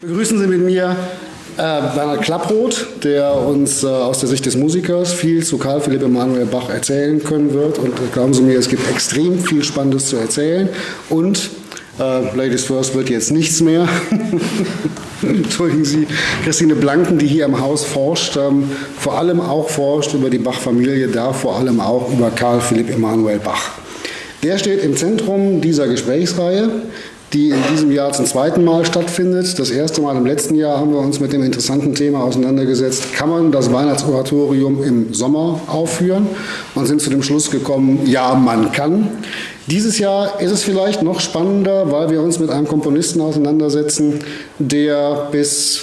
Begrüßen Sie mit mir äh, Bernhard Klapproth, der uns äh, aus der Sicht des Musikers viel zu Karl Philipp Emanuel Bach erzählen können wird. Und äh, glauben Sie mir, es gibt extrem viel Spannendes zu erzählen. Und äh, Ladies First wird jetzt nichts mehr. Entschuldigen Sie, Christine Blanken, die hier im Haus forscht, ähm, vor allem auch forscht über die Bach-Familie, da vor allem auch über Karl Philipp Emanuel Bach. Der steht im Zentrum dieser Gesprächsreihe die in diesem Jahr zum zweiten Mal stattfindet. Das erste Mal im letzten Jahr haben wir uns mit dem interessanten Thema auseinandergesetzt, kann man das Weihnachtsoratorium im Sommer aufführen und sind zu dem Schluss gekommen, ja, man kann. Dieses Jahr ist es vielleicht noch spannender, weil wir uns mit einem Komponisten auseinandersetzen, der bis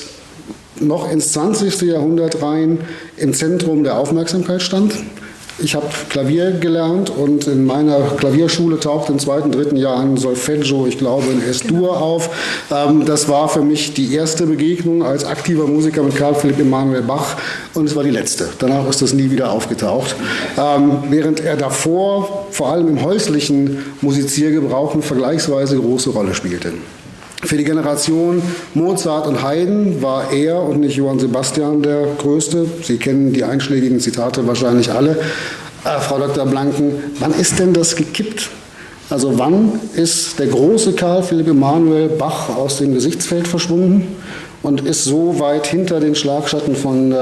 noch ins 20. Jahrhundert rein im Zentrum der Aufmerksamkeit stand. Ich habe Klavier gelernt und in meiner Klavierschule taucht im zweiten, dritten Jahr ein Solfeggio, ich glaube in S-Dur genau. auf. Ähm, das war für mich die erste Begegnung als aktiver Musiker mit Karl Philipp Emanuel Bach und es war die letzte. Danach ist das nie wieder aufgetaucht. Ähm, während er davor vor allem im häuslichen Musiziergebrauch eine vergleichsweise große Rolle spielte. Für die Generation Mozart und Haydn war er und nicht Johann Sebastian der Größte. Sie kennen die einschlägigen Zitate wahrscheinlich alle. Äh, Frau Dr. Blanken, wann ist denn das gekippt? Also wann ist der große Karl Philipp Emanuel Bach aus dem Gesichtsfeld verschwunden und ist so weit hinter den Schlagschatten von äh,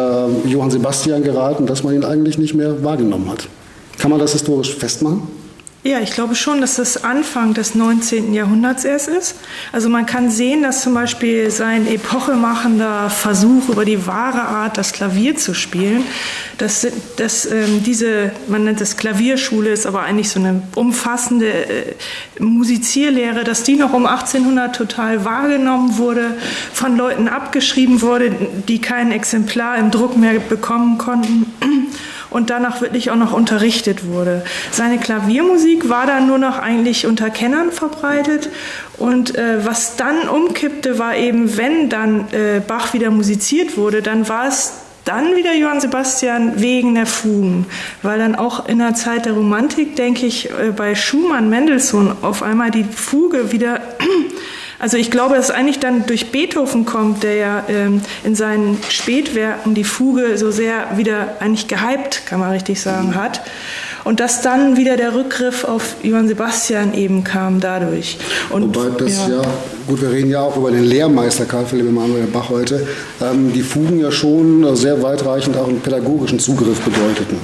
Johann Sebastian geraten, dass man ihn eigentlich nicht mehr wahrgenommen hat? Kann man das historisch festmachen? Ja, ich glaube schon, dass das Anfang des 19. Jahrhunderts erst ist. Also man kann sehen, dass zum Beispiel sein epochemachender Versuch über die wahre Art, das Klavier zu spielen, dass, dass ähm, diese, man nennt es Klavierschule, ist aber eigentlich so eine umfassende äh, Musizierlehre, dass die noch um 1800 total wahrgenommen wurde, von Leuten abgeschrieben wurde, die kein Exemplar im Druck mehr bekommen konnten und danach wirklich auch noch unterrichtet wurde. Seine Klaviermusik war dann nur noch eigentlich unter Kennern verbreitet und äh, was dann umkippte, war eben, wenn dann äh, Bach wieder musiziert wurde, dann war es dann wieder Johann Sebastian wegen der Fugen, weil dann auch in der Zeit der Romantik, denke ich, äh, bei Schumann, Mendelssohn auf einmal die Fuge wieder also ich glaube, dass es eigentlich dann durch Beethoven kommt, der ja ähm, in seinen Spätwerken die Fuge so sehr wieder eigentlich gehypt, kann man richtig sagen, hat. Und dass dann wieder der Rückgriff auf Johann Sebastian eben kam dadurch. Und, Wobei das ja, ja, gut, wir reden ja auch über den Lehrmeister Karl Philipp Emanuel Bach heute, ähm, die Fugen ja schon sehr weitreichend auch einen pädagogischen Zugriff bedeuteten.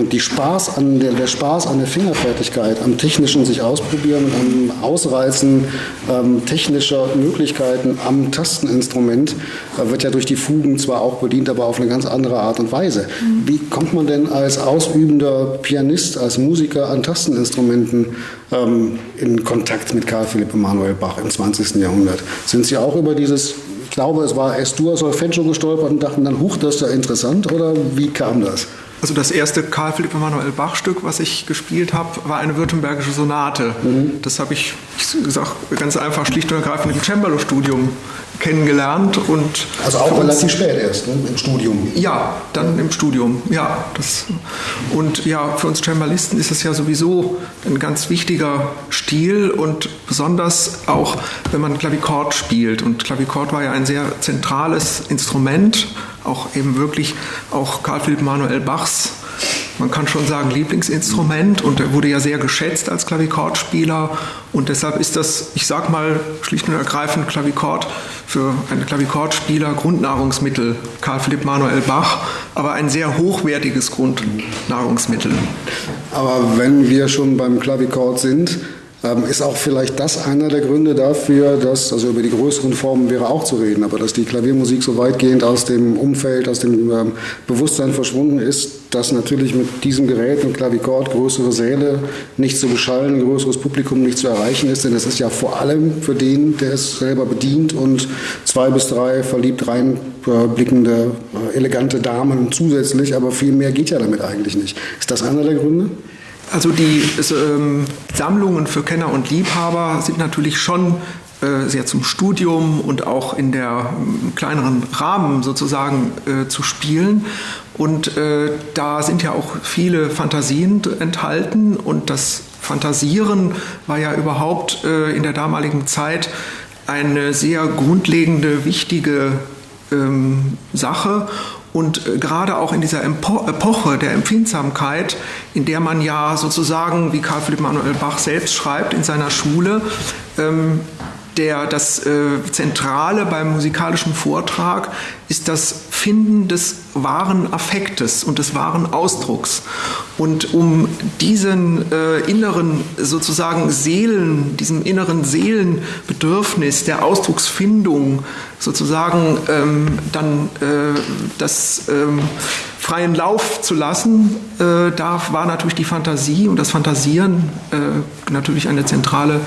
Und die Spaß an der, der Spaß an der Fingerfertigkeit, am technischen sich ausprobieren, am Ausreizen ähm, technischer Möglichkeiten am Tasteninstrument äh, wird ja durch die Fugen zwar auch bedient, aber auf eine ganz andere Art und Weise. Mhm. Wie kommt man denn als ausübender Pianist, als Musiker an Tasteninstrumenten ähm, in Kontakt mit Karl Philipp Emanuel Bach im 20. Jahrhundert? Sind Sie auch über dieses ich glaube, es war S-Dur Solfeggio gestolpert und dachten dann, huch, das ist ja interessant, oder wie kam das? Also das erste Karl Philipp Emanuel Bach Stück, was ich gespielt habe, war eine württembergische Sonate. Mhm. Das habe ich, ich gesagt, ganz einfach schlicht und ergreifend im Cembalo-Studium kennengelernt und also auch relativ spät erst ne? im Studium. Ja, dann im Studium. Ja, das und ja für uns Cembalisten ist es ja sowieso ein ganz wichtiger Stil und besonders auch wenn man Klavikord spielt und Klavikord war ja ein sehr zentrales Instrument auch eben wirklich auch Karl Philipp Manuel Bachs, man kann schon sagen, Lieblingsinstrument und er wurde ja sehr geschätzt als Klavikordspieler und deshalb ist das, ich sag mal, schlicht und ergreifend Klavikord für einen Klavikordspieler Grundnahrungsmittel, Karl Philipp Manuel Bach, aber ein sehr hochwertiges Grundnahrungsmittel. Aber wenn wir schon beim Klavikord sind, ähm, ist auch vielleicht das einer der Gründe dafür, dass, also über die größeren Formen wäre auch zu reden, aber dass die Klaviermusik so weitgehend aus dem Umfeld, aus dem ähm, Bewusstsein verschwunden ist, dass natürlich mit diesem Gerät, mit Klavikord, größere Säle nicht zu beschallen, größeres Publikum nicht zu erreichen ist, denn es ist ja vor allem für den, der es selber bedient und zwei bis drei verliebt reinblickende, äh, elegante Damen zusätzlich, aber viel mehr geht ja damit eigentlich nicht. Ist das einer der Gründe? Also die ähm, Sammlungen für Kenner und Liebhaber sind natürlich schon sehr zum Studium und auch in der äh, kleineren Rahmen sozusagen äh, zu spielen. Und äh, da sind ja auch viele Fantasien enthalten und das Fantasieren war ja überhaupt äh, in der damaligen Zeit eine sehr grundlegende, wichtige ähm, Sache und äh, gerade auch in dieser Epoche der Empfindsamkeit, in der man ja sozusagen, wie Karl Philipp Manuel Bach selbst schreibt in seiner Schule, ähm, der, das äh, Zentrale beim musikalischen Vortrag ist das Finden des wahren Affektes und des wahren Ausdrucks. Und um diesen äh, inneren sozusagen Seelen, diesem inneren Seelenbedürfnis der Ausdrucksfindung sozusagen ähm, dann äh, das ähm, freien Lauf zu lassen, äh, da war natürlich die Fantasie und das Fantasieren äh, natürlich eine zentrale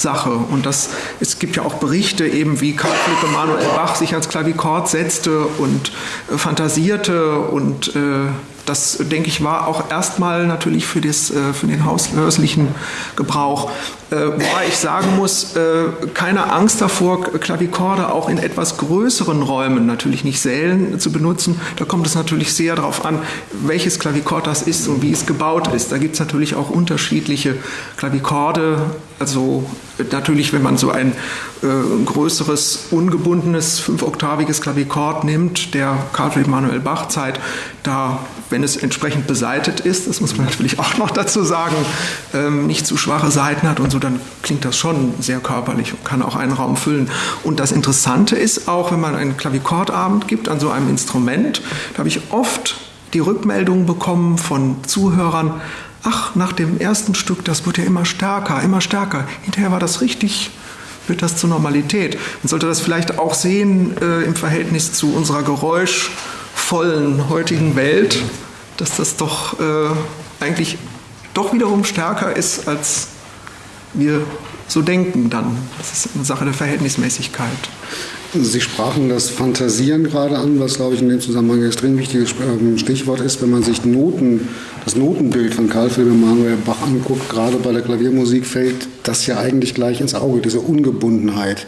Sache. Und das, es gibt ja auch Berichte, eben wie Karl Philipp Emanuel Bach sich ans Klavikord setzte und äh, fantasierte und äh, das, denke ich, war auch erstmal natürlich für, das, äh, für den häuslichen Gebrauch. Äh, wobei ich sagen muss, äh, keine Angst davor, Klavikorde auch in etwas größeren Räumen, natürlich nicht Sälen, zu benutzen. Da kommt es natürlich sehr darauf an, welches Klavikord das ist und wie es gebaut ist. Da gibt es natürlich auch unterschiedliche Klavikorde. Also natürlich, wenn man so ein äh, größeres, ungebundenes, fünfoktaviges Klavikord nimmt, der Karl Manuel Bach Zeit, da, wenn es entsprechend beseitet ist, das muss man natürlich auch noch dazu sagen, ähm, nicht zu schwache Seiten hat und so, dann klingt das schon sehr körperlich und kann auch einen Raum füllen. Und das Interessante ist auch, wenn man einen Klavikordabend gibt an so einem Instrument, da habe ich oft die Rückmeldungen bekommen von Zuhörern, ach, nach dem ersten Stück, das wird ja immer stärker, immer stärker. Hinterher war das richtig, wird das zur Normalität. Man sollte das vielleicht auch sehen äh, im Verhältnis zu unserer geräuschvollen heutigen Welt, dass das doch äh, eigentlich doch wiederum stärker ist, als wir so denken dann. Das ist eine Sache der Verhältnismäßigkeit. Sie sprachen das Fantasieren gerade an, was, glaube ich, in dem Zusammenhang ein extrem wichtiges ähm, Stichwort ist, wenn man sich Noten, das Notenbild von Karl Philipp Emanuel Bach anguckt, gerade bei der Klaviermusik fällt das ja eigentlich gleich ins Auge, diese Ungebundenheit.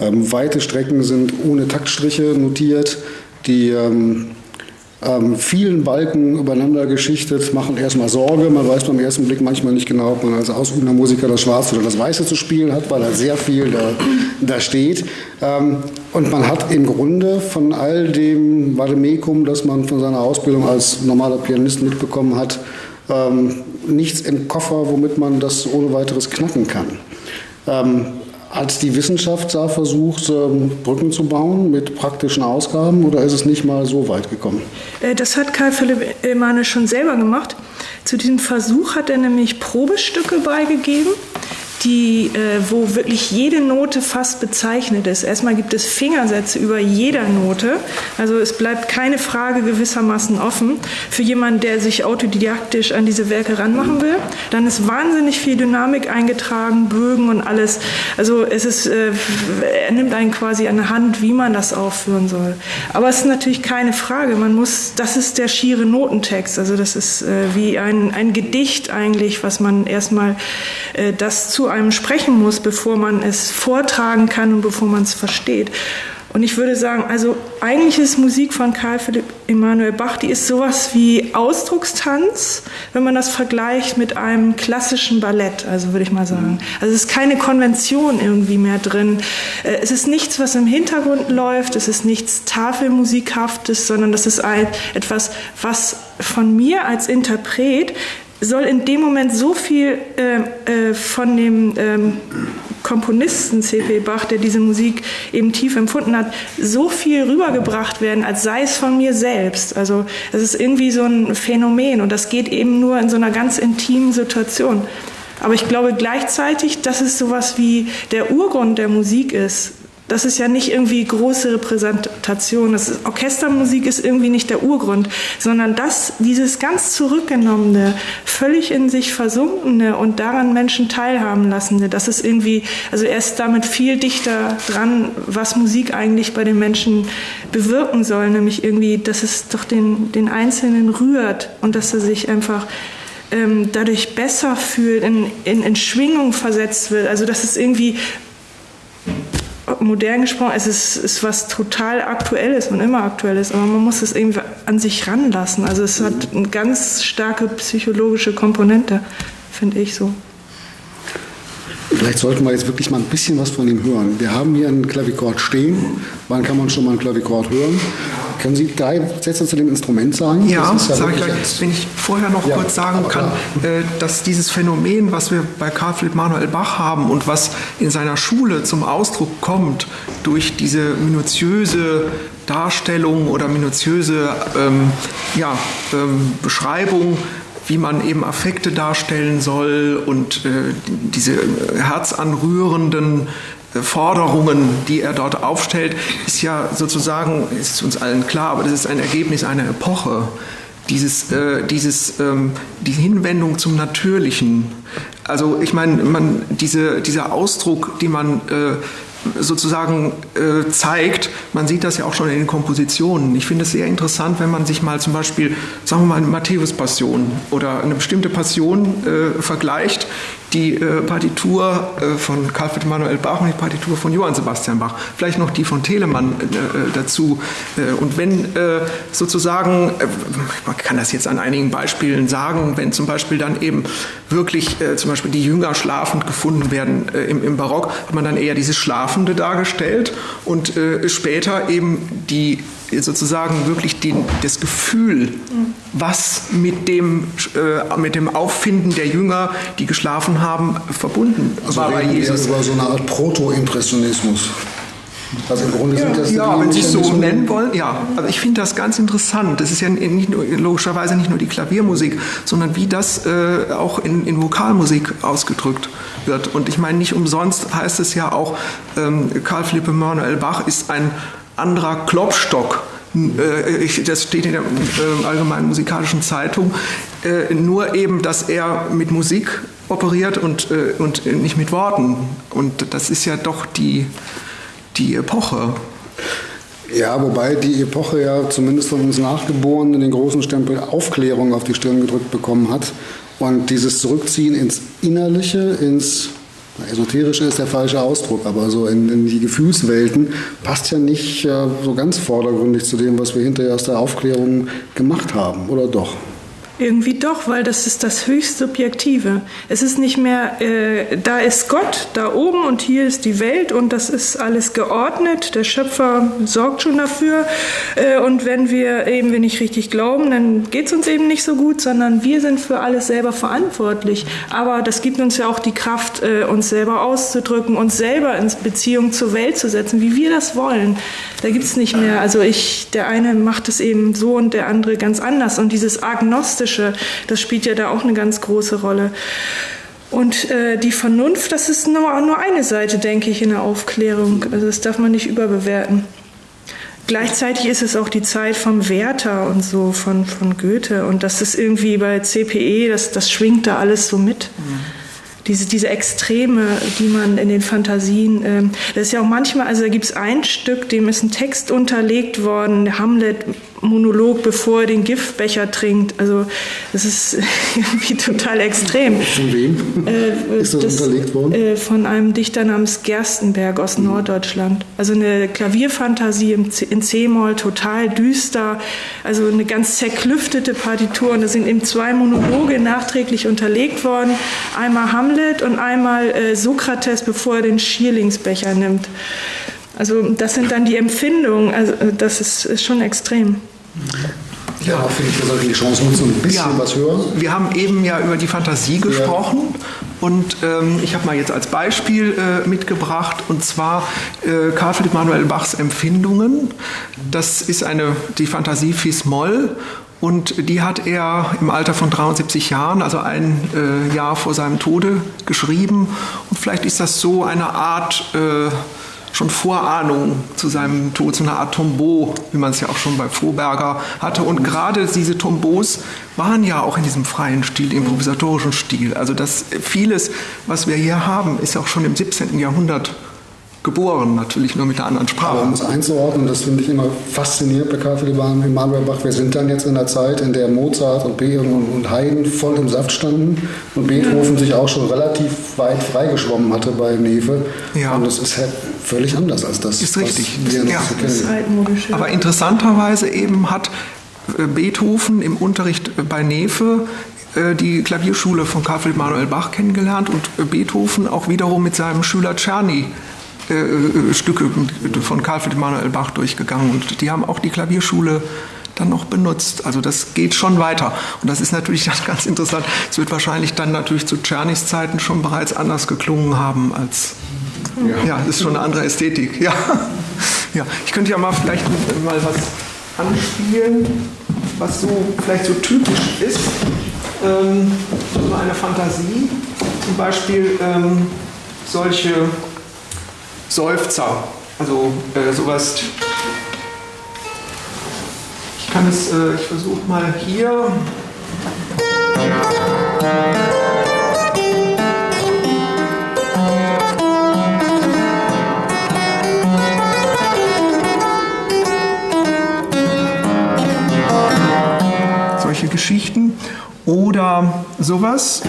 Ähm, weite Strecken sind ohne Taktstriche notiert, die ähm, ähm, vielen Balken übereinander geschichtet, machen erstmal Sorge. Man weiß beim ersten Blick manchmal nicht genau, ob man als ausübender Musiker das Schwarze oder das Weiße zu spielen hat, weil da sehr viel da, da steht. Ähm, und man hat im Grunde von all dem Vademekum, das man von seiner Ausbildung als normaler Pianist mitbekommen hat, ähm, nichts im Koffer, womit man das ohne weiteres knacken kann. Ähm, hat die Wissenschaft da versucht, ähm, Brücken zu bauen mit praktischen Ausgaben oder ist es nicht mal so weit gekommen? Äh, das hat Karl Philipp Emanuel schon selber gemacht. Zu diesem Versuch hat er nämlich Probestücke beigegeben die, äh, wo wirklich jede Note fast bezeichnet ist. Erstmal gibt es Fingersätze über jeder Note. Also es bleibt keine Frage gewissermaßen offen für jemanden, der sich autodidaktisch an diese Werke ranmachen will. Dann ist wahnsinnig viel Dynamik eingetragen, Bögen und alles. Also es ist, äh, er nimmt einen quasi an der Hand, wie man das aufführen soll. Aber es ist natürlich keine Frage. Man muss, das ist der schiere Notentext. Also das ist äh, wie ein, ein Gedicht eigentlich, was man erstmal äh, das zu einem sprechen muss, bevor man es vortragen kann und bevor man es versteht. Und ich würde sagen, also eigentlich ist Musik von Karl Philipp Emanuel Bach, die ist sowas wie Ausdruckstanz, wenn man das vergleicht mit einem klassischen Ballett, also würde ich mal sagen. Also es ist keine Konvention irgendwie mehr drin. Äh, es ist nichts, was im Hintergrund läuft, es ist nichts Tafelmusikhaftes, sondern das ist etwas, was von mir als Interpret soll in dem Moment so viel äh, äh, von dem ähm, Komponisten C.P. Bach, der diese Musik eben tief empfunden hat, so viel rübergebracht werden, als sei es von mir selbst. Also es ist irgendwie so ein Phänomen und das geht eben nur in so einer ganz intimen Situation. Aber ich glaube gleichzeitig, dass es sowas wie der Urgrund der Musik ist, das ist ja nicht irgendwie große Repräsentation. Das ist, Orchestermusik ist irgendwie nicht der Urgrund, sondern das, dieses ganz zurückgenommene, völlig in sich versunkene und daran Menschen teilhaben lassende, das ist irgendwie, also er ist damit viel dichter dran, was Musik eigentlich bei den Menschen bewirken soll, nämlich irgendwie, dass es doch den, den Einzelnen rührt und dass er sich einfach ähm, dadurch besser fühlt, in, in, in Schwingung versetzt wird. Also dass es irgendwie modern gesprochen, es ist, ist was total Aktuelles und immer Aktuelles, aber man muss es irgendwie an sich ranlassen. Also es hat eine ganz starke psychologische Komponente, finde ich so. Vielleicht sollten wir jetzt wirklich mal ein bisschen was von ihm hören. Wir haben hier einen Klavichord stehen. Wann kann man schon mal einen Klavichord hören? Können Sie drei Sätze zu dem Instrument sagen? Ja, ja sage ich gleich. Wenn ich vorher noch ja, kurz sagen kann, äh, dass dieses Phänomen, was wir bei Karl Philipp Manuel Bach haben und was in seiner Schule zum Ausdruck kommt, durch diese minutiöse Darstellung oder minutiöse ähm, ja, ähm, Beschreibung wie man eben Affekte darstellen soll und äh, diese herzanrührenden äh, Forderungen, die er dort aufstellt, ist ja sozusagen, ist uns allen klar, aber das ist ein Ergebnis einer Epoche. Dieses, äh, dieses, ähm, die Hinwendung zum Natürlichen. Also ich meine, man, diese, dieser Ausdruck, den man äh, sozusagen äh, zeigt. Man sieht das ja auch schon in den Kompositionen. Ich finde es sehr interessant, wenn man sich mal zum Beispiel, sagen wir mal, eine Matthäus-Passion oder eine bestimmte Passion äh, vergleicht, die äh, Partitur äh, von Karl Friedrich Manuel Bach und die Partitur von Johann Sebastian Bach, vielleicht noch die von Telemann äh, dazu. Äh, und wenn äh, sozusagen, man kann das jetzt an einigen Beispielen sagen, wenn zum Beispiel dann eben wirklich zum Beispiel die Jünger schlafend gefunden werden im, im, Barock, hat man dann eher dieses Schlafende dargestellt und später eben die sozusagen wirklich den, das Gefühl, was mit dem, äh, mit dem Auffinden der Jünger, die geschlafen haben, verbunden also war bei Jesus. über so eine Art Proto-Impressionismus. Also im Grunde ja, sind das ja, wenn Sie es so nennen wollen, ja. Also ich finde das ganz interessant. Das ist ja nicht nur, logischerweise nicht nur die Klaviermusik, sondern wie das äh, auch in, in Vokalmusik ausgedrückt wird. Und ich meine, nicht umsonst heißt es ja auch, ähm, Karl Philipp Emanuel Bach ist ein anderer Klopstock. Äh, das steht in der äh, Allgemeinen Musikalischen Zeitung. Äh, nur eben, dass er mit Musik operiert und, und nicht mit Worten. Und das ist ja doch die, die Epoche. Ja, wobei die Epoche ja zumindest von uns Nachgeborenen den großen Stempel Aufklärung auf die Stirn gedrückt bekommen hat. Und dieses Zurückziehen ins Innerliche, ins Esoterische ist der falsche Ausdruck, aber so in, in die Gefühlswelten passt ja nicht äh, so ganz vordergründig zu dem, was wir hinterher aus der Aufklärung gemacht haben, oder doch? Irgendwie doch, weil das ist das höchst Subjektive. Es ist nicht mehr, äh, da ist Gott da oben und hier ist die Welt und das ist alles geordnet. Der Schöpfer sorgt schon dafür. Äh, und wenn wir eben wir nicht richtig glauben, dann geht es uns eben nicht so gut, sondern wir sind für alles selber verantwortlich. Aber das gibt uns ja auch die Kraft, äh, uns selber auszudrücken, uns selber in Beziehung zur Welt zu setzen, wie wir das wollen. Da gibt es nicht mehr, also ich, der eine macht es eben so und der andere ganz anders. Und dieses Agnostische, Atheistische, das spielt ja da auch eine ganz große Rolle. Und äh, die Vernunft, das ist nur, nur eine Seite, denke ich, in der Aufklärung. Also das darf man nicht überbewerten. Gleichzeitig ist es auch die Zeit vom Werther und so, von, von Goethe. Und das ist irgendwie bei CPE, das, das schwingt da alles so mit. Diese, diese Extreme, die man in den Fantasien, ähm, das ist ja auch manchmal, also da gibt es ein Stück, dem ist ein Text unterlegt worden, Hamlet Monolog, bevor er den Giftbecher trinkt. Also das ist irgendwie total extrem. Von wem äh, ist das, das, unterlegt worden? Äh, von einem Dichter namens Gerstenberg aus mhm. Norddeutschland. Also eine Klavierfantasie in C-Moll, total düster, also eine ganz zerklüftete Partitur. Und da sind eben zwei Monologe nachträglich unterlegt worden. Einmal Hamlet und einmal äh, Sokrates, bevor er den Schierlingsbecher nimmt. Also das sind dann die Empfindungen, also das ist, ist schon extrem. Ja, finde ich, wir sollten die Chance nutzen, ein bisschen ja, was hören. Wir haben eben ja über die Fantasie gesprochen ja. und ähm, ich habe mal jetzt als Beispiel äh, mitgebracht und zwar äh, Karl Philipp Manuel Bachs Empfindungen. Das ist eine, die Fantasie Fis Moll und die hat er im Alter von 73 Jahren, also ein äh, Jahr vor seinem Tode, geschrieben. Und vielleicht ist das so eine Art äh, schon Vorahnung zu seinem Tod, so eine Art Tombeau, wie man es ja auch schon bei Froberger hatte. Und gerade diese Tombeaus waren ja auch in diesem freien Stil, improvisatorischen Stil. Also das vieles, was wir hier haben, ist auch schon im 17. Jahrhundert geboren, natürlich nur mit einer anderen Sprache. Aber um es einzuordnen, das finde ich immer faszinierend bei Karl Philipp Emanuel Bach. Wir sind dann jetzt in der Zeit, in der Mozart und Beethoven und Haydn voll im Saft standen und Beethoven sich auch schon relativ weit freigeschwommen hatte bei Nefe. Ja. Und es ist halt völlig anders als das, ist richtig. was wir noch ja. so kennen. Aber interessanterweise eben hat äh, Beethoven im Unterricht bei Nefe äh, die Klavierschule von Karl Philipp Manuel Bach kennengelernt und äh, Beethoven auch wiederum mit seinem Schüler Czerny äh, äh, Stücke von Karl Philipp Manuel Bach durchgegangen. Und die haben auch die Klavierschule dann noch benutzt. Also das geht schon weiter. Und das ist natürlich ganz interessant. Es wird wahrscheinlich dann natürlich zu Czernys Zeiten schon bereits anders geklungen haben als. Ja, ja das ist schon eine andere Ästhetik. Ja. ja. Ich könnte ja mal vielleicht mal was anspielen, was so vielleicht so typisch ist. Ähm, so eine Fantasie. Zum Beispiel ähm, solche Seufzer. Also äh, sowas kann es, äh, ich versuche mal hier. Solche Geschichten oder sowas.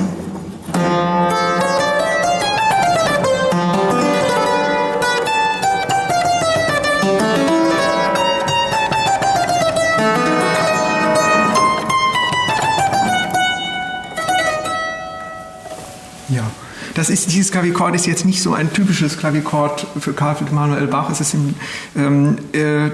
Das ist, dieses Klavichord ist jetzt nicht so ein typisches Klavichord für Karl Philipp Manuel Bach. Es ist, im, ähm, äh,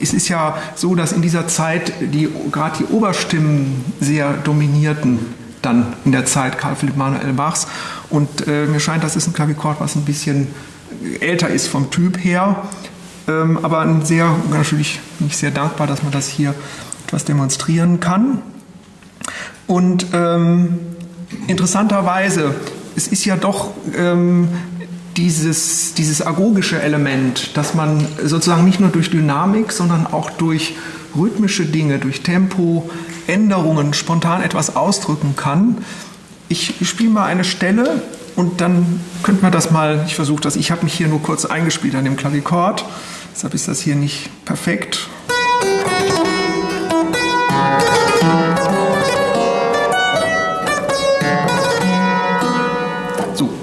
es ist ja so, dass in dieser Zeit die, gerade die Oberstimmen sehr dominierten dann in der Zeit Karl Philipp Manuel Bachs. Und äh, mir scheint, das ist ein Klavichord, was ein bisschen älter ist vom Typ her. Ähm, aber sehr, natürlich nicht sehr dankbar, dass man das hier etwas demonstrieren kann. Und ähm, interessanterweise es ist ja doch ähm, dieses, dieses agogische Element, dass man sozusagen nicht nur durch Dynamik, sondern auch durch rhythmische Dinge, durch Tempo, Änderungen spontan etwas ausdrücken kann. Ich spiele mal eine Stelle und dann könnte man das mal, ich versuche das, ich habe mich hier nur kurz eingespielt an dem Klavichord, deshalb ist das hier nicht perfekt.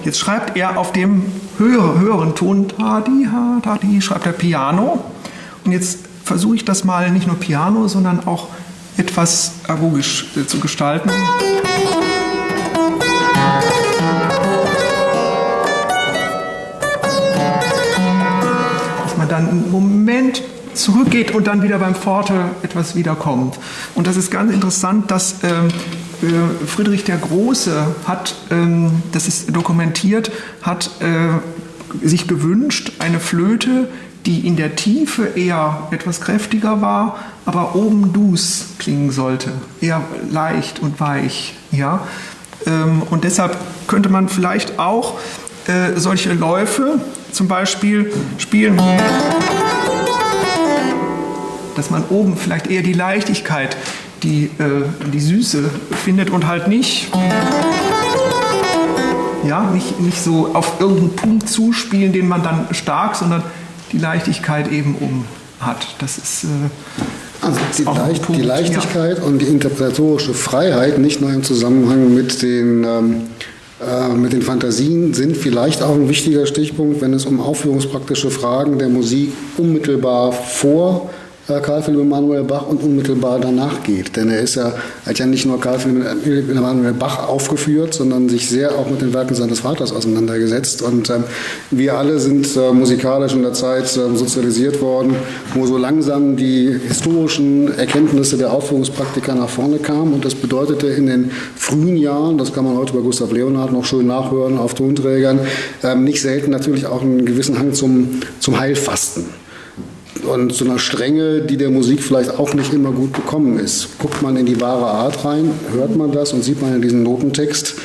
Jetzt schreibt er auf dem höher, höheren Ton, Tadi, ha, Tadi, schreibt er Piano. Und jetzt versuche ich das mal nicht nur Piano, sondern auch etwas agogisch äh, zu gestalten. Dass man dann einen Moment zurückgeht und dann wieder beim Forte etwas wiederkommt. Und das ist ganz interessant, dass ähm, äh, Friedrich der Große hat, ähm, das ist dokumentiert, hat äh, sich gewünscht, eine Flöte, die in der Tiefe eher etwas kräftiger war, aber oben dus klingen sollte, eher leicht und weich. Ja? Ähm, und deshalb könnte man vielleicht auch äh, solche Läufe zum Beispiel spielen, dass man oben vielleicht eher die Leichtigkeit die, äh, die Süße findet und halt nicht, ja, nicht, nicht so auf irgendeinen Punkt zuspielen, den man dann stark, sondern die Leichtigkeit eben um hat. Das ist. Äh, also die, Leicht, die Leichtigkeit ja. und die interpretatorische Freiheit, nicht nur im Zusammenhang mit den, ähm, äh, mit den Fantasien, sind vielleicht auch ein wichtiger Stichpunkt, wenn es um aufführungspraktische Fragen der Musik unmittelbar vor Karl Philipp Emanuel Bach und unmittelbar danach geht. Denn er ist ja, hat ja nicht nur Karl Philipp Emanuel Bach aufgeführt, sondern sich sehr auch mit den Werken seines Vaters auseinandergesetzt. Und ähm, wir alle sind äh, musikalisch in der Zeit äh, sozialisiert worden, wo so langsam die historischen Erkenntnisse der Aufführungspraktiker nach vorne kamen. Und das bedeutete in den frühen Jahren, das kann man heute bei Gustav Leonhardt noch schön nachhören auf Tonträgern, ähm, nicht selten natürlich auch einen gewissen Hang zum, zum Heilfasten und zu einer Strenge, die der Musik vielleicht auch nicht immer gut bekommen ist. Guckt man in die wahre Art rein, hört man das und sieht man in diesem Notentext,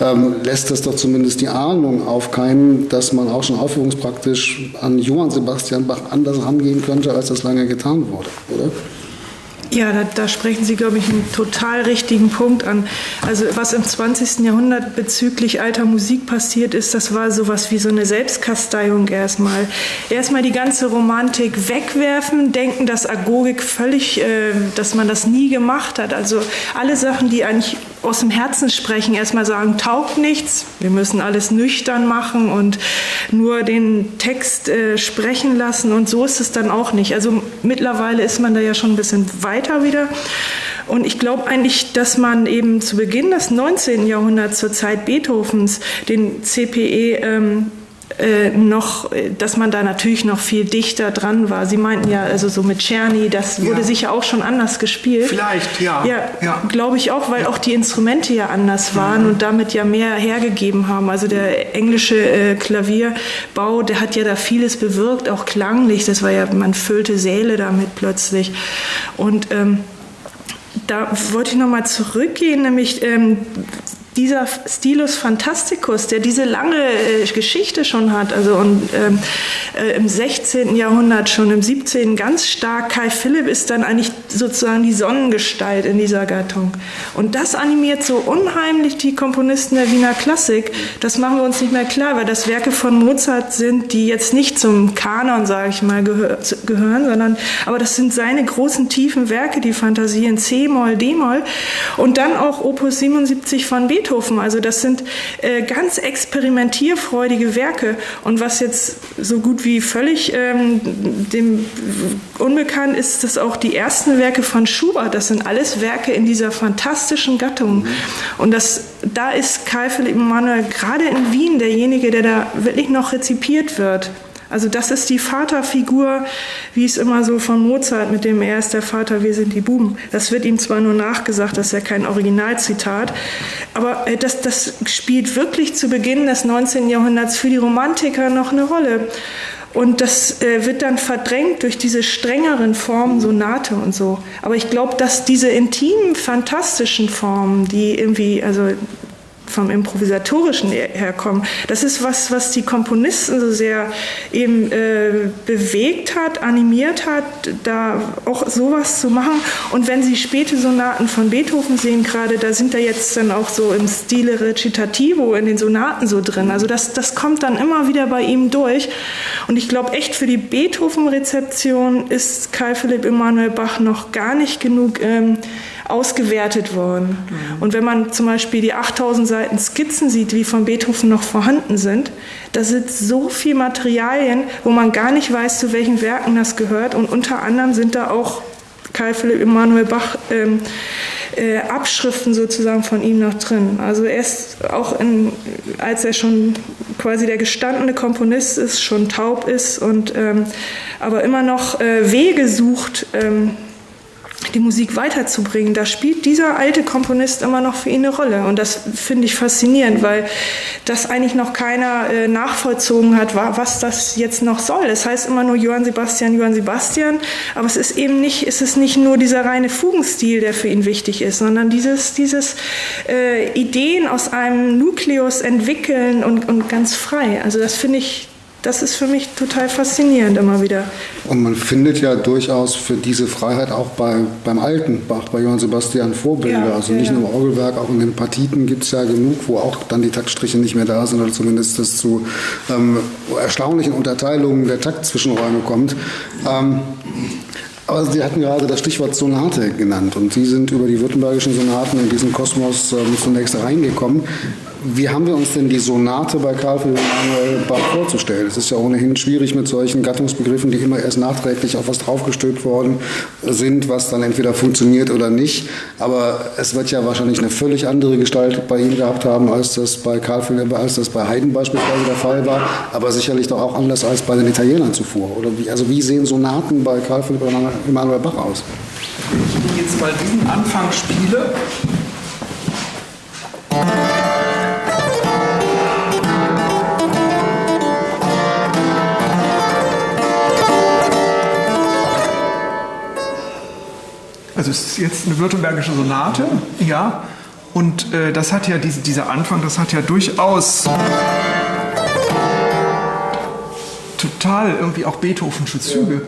ähm, lässt das doch zumindest die Ahnung aufkeimen, dass man auch schon aufführungspraktisch an Johann Sebastian Bach anders rangehen könnte, als das lange getan wurde, oder? Ja, da, da, sprechen Sie, glaube ich, einen total richtigen Punkt an. Also was im 20. Jahrhundert bezüglich alter Musik passiert ist, das war sowas wie so eine Selbstkasteiung erstmal. Erstmal die ganze Romantik wegwerfen, denken, dass Agogik völlig, äh, dass man das nie gemacht hat. Also alle Sachen, die eigentlich aus dem Herzen sprechen, erstmal sagen, taugt nichts, wir müssen alles nüchtern machen und nur den Text äh, sprechen lassen und so ist es dann auch nicht. Also mittlerweile ist man da ja schon ein bisschen weiter wieder. Und ich glaube eigentlich, dass man eben zu Beginn des 19. Jahrhunderts zur Zeit Beethovens den CPE ähm, äh, noch, dass man da natürlich noch viel dichter dran war. Sie meinten ja, also so mit Czerny, das wurde ja. sicher auch schon anders gespielt. Vielleicht, ja. Ja, ja. glaube ich auch, weil ja. auch die Instrumente ja anders waren und damit ja mehr hergegeben haben. Also der englische äh, Klavierbau, der hat ja da vieles bewirkt, auch klanglich. Das war ja, man füllte Säle damit plötzlich. Und ähm, da wollte ich nochmal zurückgehen, nämlich ähm, dieser Stilus Fantasticus, der diese lange äh, Geschichte schon hat, also und, ähm, äh, im 16. Jahrhundert, schon im 17. ganz stark, Kai Philipp ist dann eigentlich sozusagen die Sonnengestalt in dieser Gattung. Und das animiert so unheimlich die Komponisten der Wiener Klassik. Das machen wir uns nicht mehr klar, weil das Werke von Mozart sind, die jetzt nicht zum Kanon, sage ich mal, gehör, gehören, sondern aber das sind seine großen tiefen Werke, die Fantasien C-Moll, D-Moll und dann auch Opus 77 von Beethoven Beethoven. Also das sind äh, ganz experimentierfreudige Werke. Und was jetzt so gut wie völlig ähm, dem unbekannt ist, dass auch die ersten Werke von Schubert, das sind alles Werke in dieser fantastischen Gattung. Und das, da ist Karl Philipp Emanuel gerade in Wien derjenige, der da wirklich noch rezipiert wird. Also das ist die Vaterfigur, wie es immer so von Mozart mit dem Er ist der Vater, wir sind die Buben. Das wird ihm zwar nur nachgesagt, das ist ja kein Originalzitat, aber äh, das, das spielt wirklich zu Beginn des 19. Jahrhunderts für die Romantiker noch eine Rolle. Und das äh, wird dann verdrängt durch diese strengeren Formen, Sonate und so. Aber ich glaube, dass diese intimen, fantastischen Formen, die irgendwie, also vom Improvisatorischen herkommen. Das ist was, was die Komponisten so sehr eben äh, bewegt hat, animiert hat, da auch sowas zu machen. Und wenn Sie späte Sonaten von Beethoven sehen gerade, da sind da jetzt dann auch so im Stile Recitativo in den Sonaten so drin. Also das, das kommt dann immer wieder bei ihm durch. Und ich glaube echt für die Beethoven-Rezeption ist Karl Philipp Emanuel Bach noch gar nicht genug ähm, ausgewertet worden. Mhm. Und wenn man zum Beispiel die 8000 Seiten Skizzen sieht, wie von Beethoven noch vorhanden sind, da sind so viele Materialien, wo man gar nicht weiß, zu welchen Werken das gehört. Und unter anderem sind da auch Karl Philipp Emanuel Bach ähm, äh, Abschriften sozusagen von ihm noch drin. Also er ist auch, in, als er schon quasi der gestandene Komponist ist, schon taub ist und ähm, aber immer noch äh, Wege sucht, ähm, die Musik weiterzubringen, da spielt dieser alte Komponist immer noch für ihn eine Rolle. Und das finde ich faszinierend, weil das eigentlich noch keiner äh, nachvollzogen hat, was das jetzt noch soll. Es heißt immer nur Johann Sebastian, Johann Sebastian, aber es ist eben nicht, es ist nicht nur dieser reine Fugenstil, der für ihn wichtig ist, sondern dieses, dieses äh, Ideen aus einem Nukleus entwickeln und, und ganz frei. Also das finde ich das ist für mich total faszinierend immer wieder. Und man findet ja durchaus für diese Freiheit auch bei, beim alten Bach, bei Johann Sebastian Vorbilder. Ja, also nicht ja. nur im Orgelwerk, auch in den Partiten gibt es ja genug, wo auch dann die Taktstriche nicht mehr da sind oder zumindest es zu ähm, erstaunlichen Unterteilungen der Taktzwischenräume kommt. Ähm, aber Sie hatten gerade das Stichwort Sonate genannt und Sie sind über die württembergischen Sonaten in diesen Kosmos ähm, zunächst reingekommen. Wie haben wir uns denn die Sonate bei Karl Philipp Emanuel Bach vorzustellen? Es ist ja ohnehin schwierig mit solchen Gattungsbegriffen, die immer erst nachträglich auf was draufgestülpt worden sind, was dann entweder funktioniert oder nicht. Aber es wird ja wahrscheinlich eine völlig andere Gestalt bei ihm gehabt haben, als das bei Karl Philipp, als das bei Haydn beispielsweise der Fall war. Aber sicherlich doch auch anders als bei den Italienern zuvor. Oder wie, also wie sehen Sonaten bei Karl Philipp Emanuel Bach aus? Wenn ich jetzt mal diesen Anfang spiele. Also es ist jetzt eine württembergische Sonate, ja. Und äh, das hat ja diese, dieser Anfang, das hat ja durchaus total irgendwie auch Beethovensche Züge.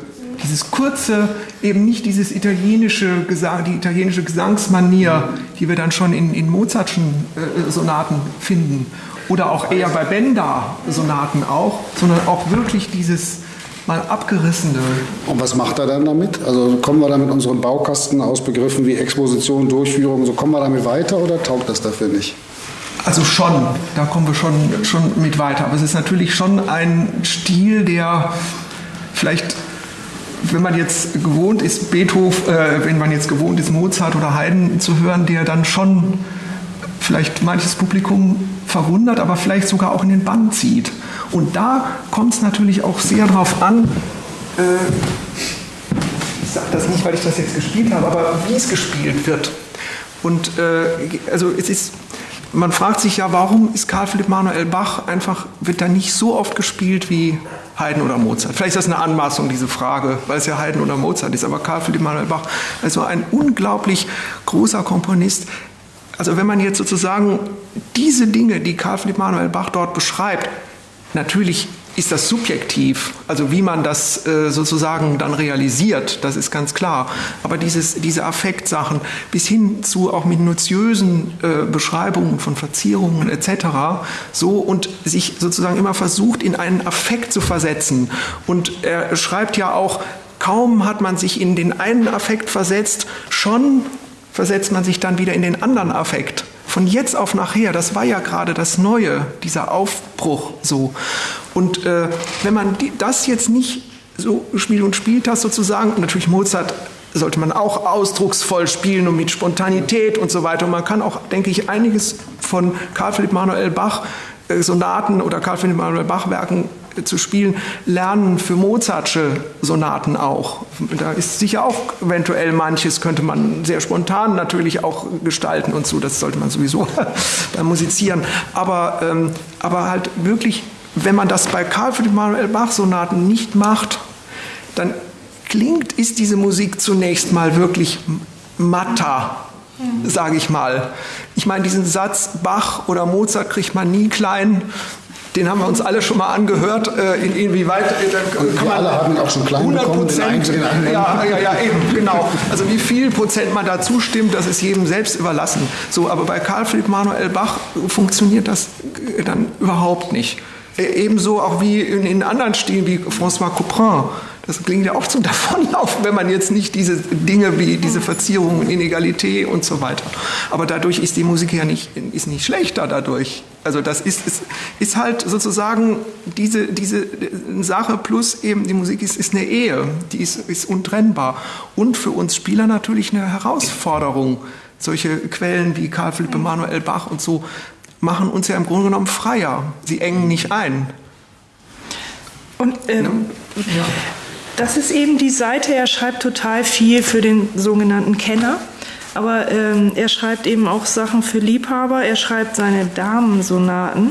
Dieses kurze, eben nicht dieses italienische Gesang, die italienische Gesangsmanier, die wir dann schon in, in Mozartschen äh, Sonaten finden. Oder auch eher bei Benda-Sonaten auch, sondern auch wirklich dieses mal abgerissene. Und was macht er dann damit? Also kommen wir da mit unseren Baukasten aus Begriffen wie Exposition, Durchführung, so kommen wir damit weiter oder taugt das dafür nicht? Also schon, da kommen wir schon, schon mit weiter. Aber es ist natürlich schon ein Stil, der vielleicht wenn man jetzt gewohnt ist, Beethoven, äh, wenn man jetzt gewohnt ist, Mozart oder Haydn zu hören, der dann schon vielleicht manches Publikum verwundert, aber vielleicht sogar auch in den Bann zieht. Und da kommt es natürlich auch sehr darauf an, äh, ich sage das nicht, weil ich das jetzt gespielt habe, aber wie es gespielt wird. Und äh, also es ist, man fragt sich ja, warum ist Karl Philipp Manuel Bach einfach, wird da nicht so oft gespielt wie Haydn oder Mozart. Vielleicht ist das eine Anmaßung, diese Frage, weil es ja Haydn oder Mozart ist, aber Karl Philipp Manuel Bach, also ein unglaublich großer Komponist. Also wenn man jetzt sozusagen diese Dinge, die Karl Philipp Manuel Bach dort beschreibt, natürlich ist das subjektiv, also wie man das äh, sozusagen dann realisiert, das ist ganz klar. Aber dieses, diese Affektsachen bis hin zu auch minutiösen äh, Beschreibungen von Verzierungen etc. so und sich sozusagen immer versucht, in einen Affekt zu versetzen. Und er schreibt ja auch, kaum hat man sich in den einen Affekt versetzt, schon versetzt man sich dann wieder in den anderen Affekt von jetzt auf nachher, das war ja gerade das Neue, dieser Aufbruch so. Und äh, wenn man die, das jetzt nicht so spielt und spielt hast sozusagen, und natürlich Mozart sollte man auch ausdrucksvoll spielen und mit Spontanität und so weiter. Und man kann auch, denke ich, einiges von Karl Philipp Manuel Bach äh, Sonaten oder Karl Philipp Manuel Bach Werken zu spielen, lernen für Mozartsche Sonaten auch. Da ist sicher auch eventuell manches, könnte man sehr spontan natürlich auch gestalten und so, das sollte man sowieso beim Musizieren. Aber, ähm, aber halt wirklich, wenn man das bei Karl Philipp Manuel Bach Sonaten nicht macht, dann klingt, ist diese Musik zunächst mal wirklich matter, sage ich mal. Ich meine, diesen Satz Bach oder Mozart kriegt man nie klein den haben wir uns alle schon mal angehört. Äh, in, inwieweit äh, kann wir alle haben auch schon klein 100 Prozent. Ja, ja, ja, eben, genau. Also wie viel Prozent man da zustimmt, das ist jedem selbst überlassen. So, aber bei Karl Philipp Manuel Bach funktioniert das dann überhaupt nicht. Äh, ebenso auch wie in, in anderen Stilen wie François Couperin. Das klingt ja auch zum Davonlaufen, wenn man jetzt nicht diese Dinge wie diese Verzierungen, Inegalität und so weiter. Aber dadurch ist die Musik ja nicht, ist nicht schlechter dadurch. Also das ist, ist, ist halt sozusagen diese, diese Sache plus eben die Musik ist, ist eine Ehe, die ist, ist untrennbar. Und für uns Spieler natürlich eine Herausforderung. Solche Quellen wie Karl Philipp Emanuel Bach und so machen uns ja im Grunde genommen freier. Sie engen nicht ein. Und ähm, ja. Das ist eben die Seite, er schreibt total viel für den sogenannten Kenner. Aber ähm, er schreibt eben auch Sachen für Liebhaber. Er schreibt seine Damensonaten.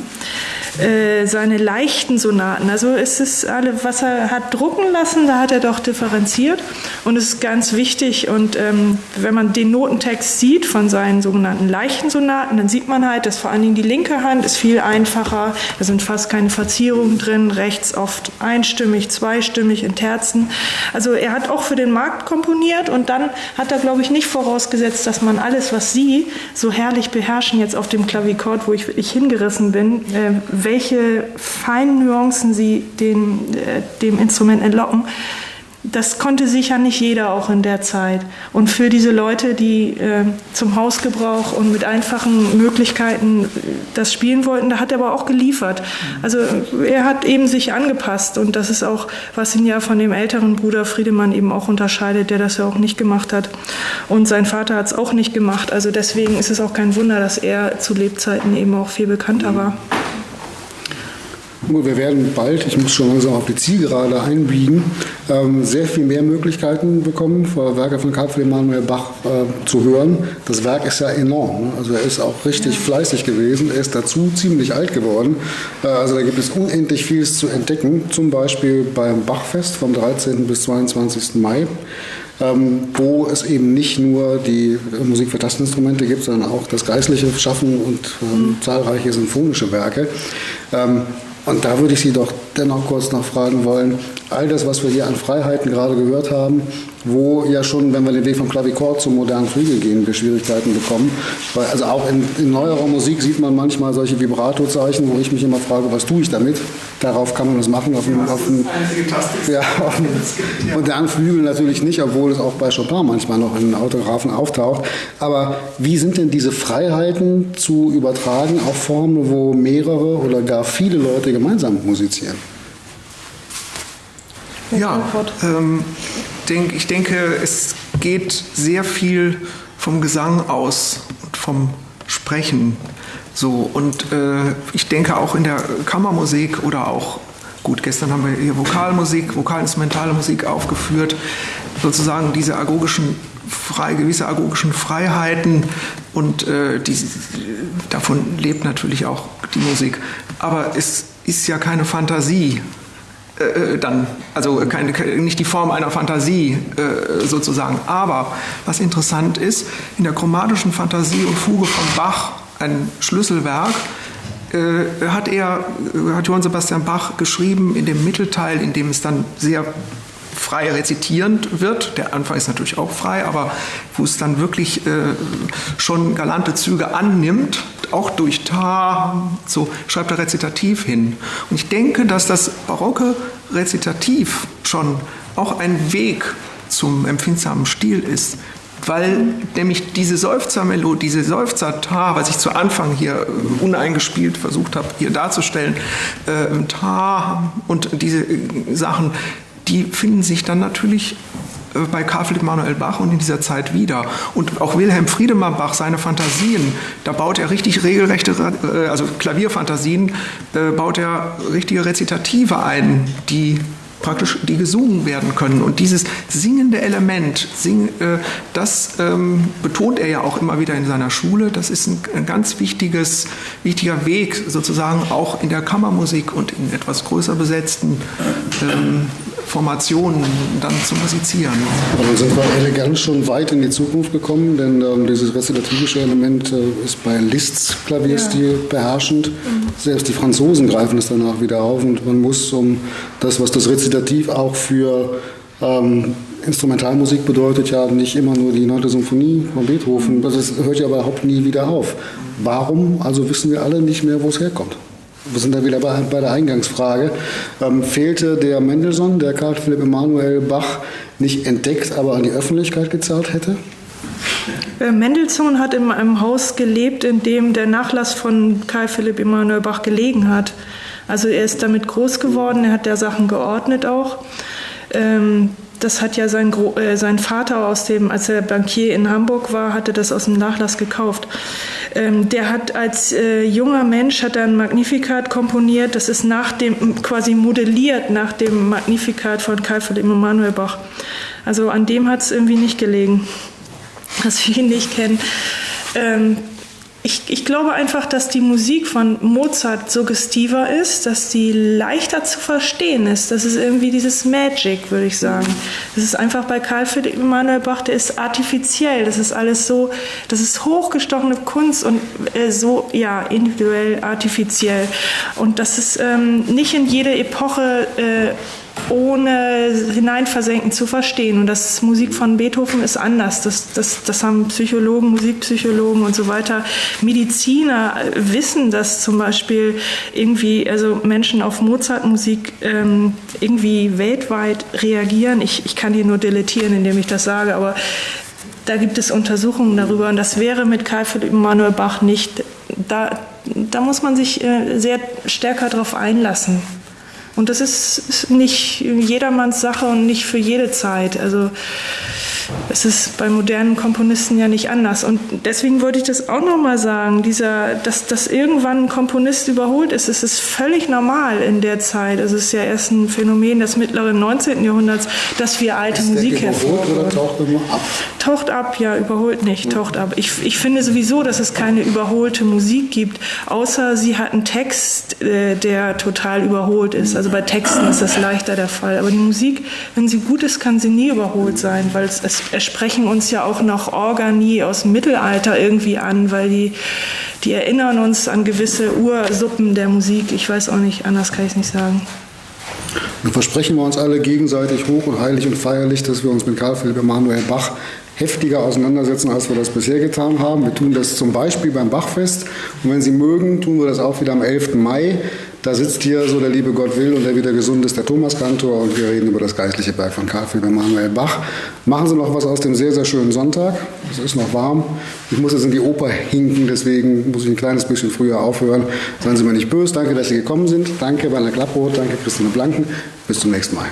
Äh, seine leichten Sonaten. Also es ist alle, was er hat drucken lassen, da hat er doch differenziert und es ist ganz wichtig. Und ähm, wenn man den Notentext sieht von seinen sogenannten leichten Sonaten, dann sieht man halt, dass vor allen Dingen die linke Hand ist viel einfacher. Da sind fast keine Verzierungen drin, rechts oft einstimmig, zweistimmig in Terzen. Also er hat auch für den Markt komponiert und dann hat er, glaube ich, nicht vorausgesetzt, dass man alles, was Sie so herrlich beherrschen jetzt auf dem Klavikord, wo ich wirklich hingerissen bin, äh, welche feinen Nuancen sie den, äh, dem Instrument entlocken, das konnte sicher nicht jeder auch in der Zeit. Und für diese Leute, die äh, zum Hausgebrauch und mit einfachen Möglichkeiten das spielen wollten, da hat er aber auch geliefert. Also er hat eben sich angepasst und das ist auch, was ihn ja von dem älteren Bruder Friedemann eben auch unterscheidet, der das ja auch nicht gemacht hat. Und sein Vater hat es auch nicht gemacht. Also deswegen ist es auch kein Wunder, dass er zu Lebzeiten eben auch viel bekannter war. Wir werden bald, ich muss schon langsam auf die Zielgerade einbiegen, ähm, sehr viel mehr Möglichkeiten bekommen, Werke von Karl Emanuel Bach äh, zu hören. Das Werk ist ja enorm. Ne? Also er ist auch richtig fleißig gewesen. Er ist dazu ziemlich alt geworden. Äh, also da gibt es unendlich vieles zu entdecken. Zum Beispiel beim Bachfest vom 13. bis 22. Mai. Ähm, wo es eben nicht nur die Musik für Tasteninstrumente gibt, sondern auch das geistliche Schaffen und ähm, mhm. zahlreiche symphonische Werke. Ähm, und da würde ich Sie doch dennoch kurz noch fragen wollen, all das, was wir hier an Freiheiten gerade gehört haben, wo ja schon, wenn wir den Weg vom Klavichord zum modernen Flügel gehen, wir Schwierigkeiten bekommen. Weil also auch in, in neuerer Musik sieht man manchmal solche Vibrato-Zeichen, wo ich mich immer frage, was tue ich damit? Darauf kann man das machen. Auf dem, auf dem, ja, auf dem modernen Flügel natürlich nicht, obwohl es auch bei Chopin manchmal noch in Autographen auftaucht. Aber wie sind denn diese Freiheiten zu übertragen auf Formen, wo mehrere oder gar viele Leute gemeinsam musizieren? Ja, ähm, denk, ich denke, es geht sehr viel vom Gesang aus und vom Sprechen. So, und äh, ich denke auch in der Kammermusik oder auch, gut, gestern haben wir hier Vokalmusik, vokalinstrumentale Musik aufgeführt, sozusagen diese agogischen frei, gewisse agogischen Freiheiten und äh, die, davon lebt natürlich auch die Musik. Aber es ist ja keine Fantasie äh, dann, also keine, nicht die Form einer Fantasie äh, sozusagen. Aber was interessant ist, in der chromatischen Fantasie und Fuge von Bach, ein Schlüsselwerk, äh, hat er, hat Johann Sebastian Bach geschrieben in dem Mittelteil, in dem es dann sehr frei rezitierend wird. Der Anfang ist natürlich auch frei, aber wo es dann wirklich äh, schon galante Züge annimmt, auch durch Ta, so schreibt er Rezitativ hin. Und ich denke, dass das barocke Rezitativ schon auch ein Weg zum empfindsamen Stil ist, weil nämlich diese Seufzermelodie, diese Seufzer-Ta, was ich zu Anfang hier äh, uneingespielt versucht habe, hier darzustellen, äh, Ta und diese äh, Sachen, die finden sich dann natürlich äh, bei Karl Philipp Manuel Bach und in dieser Zeit wieder. Und auch Wilhelm Friedemann Bach, seine Fantasien, da baut er richtig regelrechte, äh, also Klavierfantasien, äh, baut er richtige Rezitative ein, die praktisch die gesungen werden können. Und dieses singende Element, sing, das ähm, betont er ja auch immer wieder in seiner Schule. Das ist ein, ein, ganz wichtiges, wichtiger Weg sozusagen auch in der Kammermusik und in etwas größer besetzten ähm, Formationen dann zu musizieren. Aber dann sind wir elegant schon weit in die Zukunft gekommen, denn ähm, dieses rezitativische Element äh, ist bei Liszt's Klavierstil ja. beherrschend. Mhm. Selbst die Franzosen greifen es danach wieder auf und man muss um das, was das Rezitativ auch für ähm, Instrumentalmusik bedeutet ja nicht immer nur die 9. Symphonie von Beethoven, das hört ja überhaupt nie wieder auf. Warum? Also wissen wir alle nicht mehr, wo es herkommt wir sind da wieder bei, bei der Eingangsfrage, ähm, fehlte der Mendelssohn, der Karl Philipp Emanuel Bach nicht entdeckt, aber an die Öffentlichkeit gezahlt hätte? Äh, Mendelssohn hat in einem Haus gelebt, in dem der Nachlass von Karl Philipp Emanuel Bach gelegen hat. Also er ist damit groß geworden, er hat der Sachen geordnet auch. Ähm, das hat ja sein, äh, sein Vater aus dem, als er Bankier in Hamburg war, hatte das aus dem Nachlass gekauft. Ähm, der hat als äh, junger Mensch hat er ein Magnificat komponiert. Das ist nach dem quasi modelliert nach dem Magnificat von Karl Philipp Emanuel Bach. Also an dem hat es irgendwie nicht gelegen, dass wir ihn nicht kennen. Ähm, ich, ich, glaube einfach, dass die Musik von Mozart suggestiver ist, dass die leichter zu verstehen ist. Das ist irgendwie dieses Magic, würde ich sagen. Das ist einfach bei Karl Philipp Emanuel Bach, der ist artifiziell. Das ist alles so, das ist hochgestochene Kunst und äh, so, ja, individuell artifiziell. Und das ist ähm, nicht in jede Epoche äh, ohne hineinversenken zu verstehen. Und das Musik von Beethoven ist anders. Das, das, das haben Psychologen, Musikpsychologen und so weiter. Mediziner wissen, dass zum Beispiel irgendwie, also Menschen auf Mozart-Musik ähm, irgendwie weltweit reagieren. Ich, ich kann hier nur deletieren, indem ich das sage, aber da gibt es Untersuchungen darüber und das wäre mit Karl Philipp Emanuel Bach nicht. Da, da muss man sich äh, sehr stärker darauf einlassen. Und das ist nicht jedermanns Sache und nicht für jede Zeit. Also es ist bei modernen Komponisten ja nicht anders. Und deswegen wollte ich das auch nochmal sagen, dieser, dass, dass irgendwann ein Komponist überholt ist, es ist völlig normal in der Zeit. Es ist ja erst ein Phänomen des mittleren 19. Jahrhunderts, dass wir alte ist Musik hervorholen. taucht immer ab? Taucht ab, ja, überholt nicht, taucht ab. Ich, ich finde sowieso, dass es keine überholte Musik gibt, außer sie hat einen Text, äh, der total überholt ist. Also bei Texten ist das leichter der Fall. Aber die Musik, wenn sie gut ist, kann sie nie überholt sein, weil es, es sprechen uns ja auch noch Organi aus dem Mittelalter irgendwie an, weil die, die erinnern uns an gewisse Ursuppen der Musik. Ich weiß auch nicht, anders kann ich es nicht sagen. Dann versprechen wir uns alle gegenseitig hoch und heilig und feierlich, dass wir uns mit Karl Philipp Emanuel Bach heftiger auseinandersetzen, als wir das bisher getan haben. Wir tun das zum Beispiel beim Bachfest und wenn Sie mögen, tun wir das auch wieder am 11. Mai. Da sitzt hier, so der liebe Gott will und der wieder gesund ist, der Thomaskantor und wir reden über das geistliche Werk von Karl Philipp Emanuel Bach. Machen Sie noch was aus dem sehr, sehr schönen Sonntag. Es ist noch warm. Ich muss jetzt in die Oper hinken, deswegen muss ich ein kleines bisschen früher aufhören. Seien Sie mir nicht böse. Danke, dass Sie gekommen sind. Danke, Werner Klapproth. Danke, Christine Blanken. Bis zum nächsten Mal.